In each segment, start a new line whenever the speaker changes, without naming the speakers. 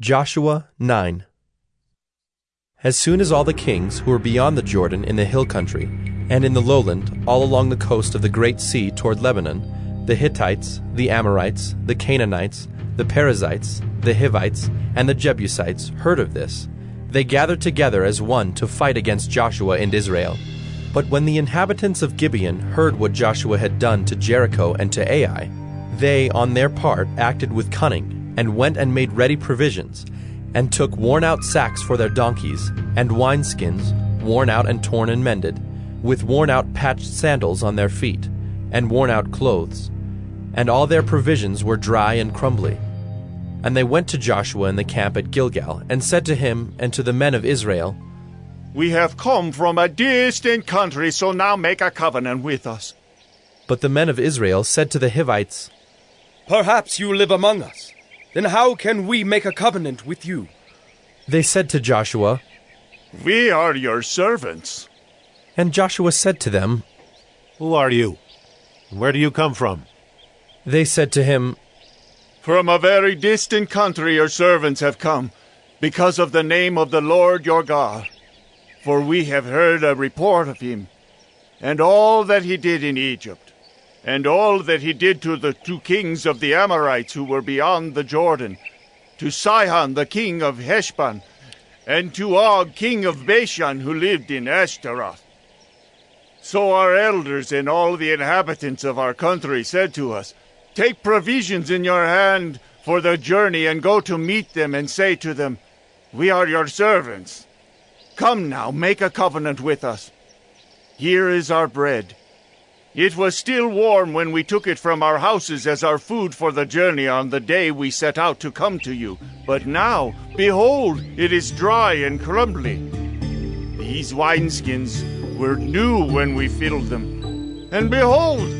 Joshua 9 As soon as all the kings who were beyond the Jordan in the hill country, and in the lowland, all along the coast of the great sea toward Lebanon, the Hittites, the Amorites, the Canaanites, the Perizzites, the Hivites, and the Jebusites heard of this, they gathered together as one to fight against Joshua and Israel. But when the inhabitants of Gibeon heard what Joshua had done to Jericho and to Ai, they, on their part, acted with cunning and went and made ready provisions, and took worn out sacks for their donkeys, and wineskins, worn out and torn and mended, with worn out patched sandals on their feet, and worn out clothes. And all their provisions were dry and crumbly. And they went to Joshua in the camp at Gilgal, and said to him and to the men of Israel,
We have come from a distant country, so now make a covenant with us.
But the men of Israel said to the Hivites,
Perhaps you live among us. Then how can we make a covenant with you?
They said to Joshua,
We are your servants.
And Joshua said to them,
Who are you? Where do you come from?
They said to him,
From a very distant country your servants have come, because of the name of the Lord your God. For we have heard a report of him, and all that he did in Egypt, and all that he did to the two kings of the Amorites who were beyond the Jordan, to Sihon the king of Heshbon, and to Og king of Bashan who lived in Ashtaroth. So our elders and all the inhabitants of our country said to us, Take provisions in your hand for the journey and go to meet them and say to them, We are your servants. Come now, make a covenant with us. Here is our bread. It was still warm when we took it from our houses as our food for the journey on the day we set out to come to you. But now, behold, it is dry and crumbly. These wineskins were new when we filled them. And behold,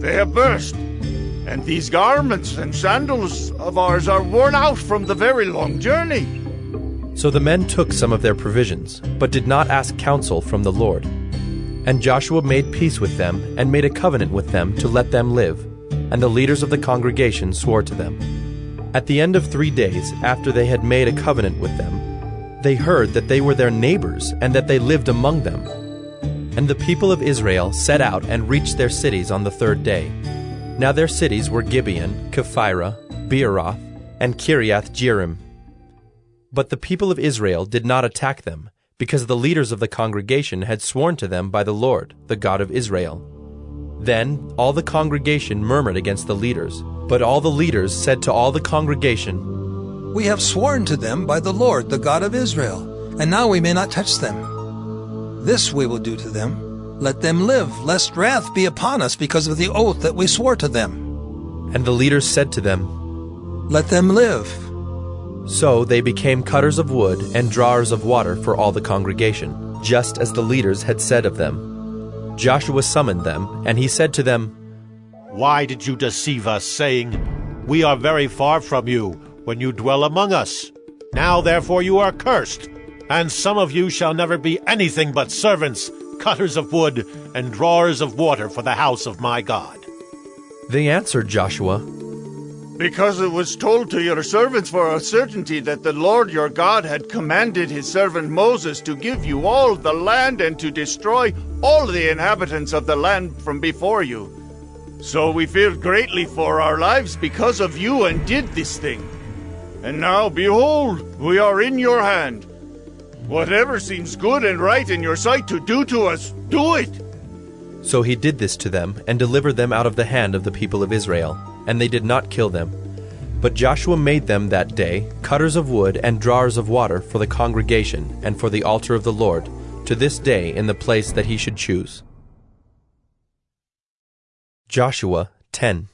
they have burst. And these garments and sandals of ours are worn out from the very long journey.
So the men took some of their provisions, but did not ask counsel from the Lord. And Joshua made peace with them, and made a covenant with them to let them live. And the leaders of the congregation swore to them. At the end of three days, after they had made a covenant with them, they heard that they were their neighbors, and that they lived among them. And the people of Israel set out and reached their cities on the third day. Now their cities were Gibeon, Kephirah, Beeroth, and Kiriath Jearim. But the people of Israel did not attack them, because the leaders of the congregation had sworn to them by the Lord, the God of Israel. Then all the congregation murmured against the leaders, but all the leaders said to all the congregation,
We have sworn to them by the Lord, the God of Israel, and now we may not touch them. This we will do to them. Let them live, lest wrath be upon us because of the oath that we swore to them.
And the leaders said to them,
Let them live.
So they became cutters of wood and drawers of water for all the congregation, just as the leaders had said of them. Joshua summoned them, and he said to them,
Why did you deceive us, saying, We are very far from you, when you dwell among us? Now therefore you are cursed, and some of you shall never be anything but servants, cutters of wood, and drawers of water for the house of my God.
They answered Joshua,
Because it was told to your servants for a certainty that the Lord your God had commanded his servant Moses to give you all the land and to destroy all the inhabitants of the land from before you. So we feared greatly for our lives because of you and did this thing. And now, behold, we are in your hand. Whatever seems good and right in your sight to do to us, do it.
So he did this to them, and delivered them out of the hand of the people of Israel, and they did not kill them. But Joshua made them that day cutters of wood and drawers of water for the congregation and for the altar of the Lord, to this day in the place that he should choose. Joshua 10